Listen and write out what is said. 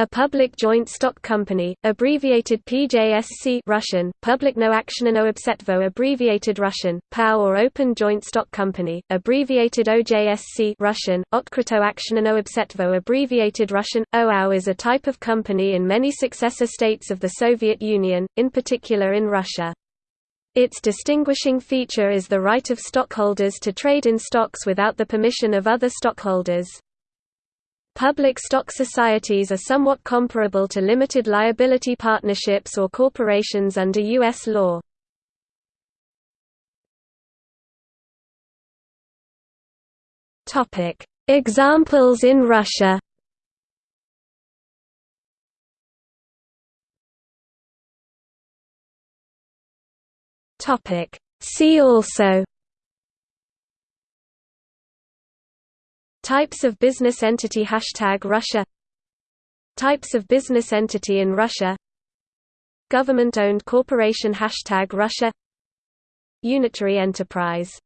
A public joint stock company, abbreviated PJSC Russian, Publicno Aktionino Obsetvo abbreviated Russian, POW or Open Joint Stock Company, abbreviated OJSC Russian, Otkryto Aktionino Obsetvo abbreviated Russian, OAU is a type of company in many successor states of the Soviet Union, in particular in Russia. Its distinguishing feature is the right of stockholders to trade in stocks without the permission of other stockholders. Public stock societies are somewhat comparable to limited liability partnerships or corporations under U.S. law. Examples in Russia See also Types of business entity Hashtag Russia. Types of business entity in Russia. Government-owned corporation Hashtag Russia. Unitary enterprise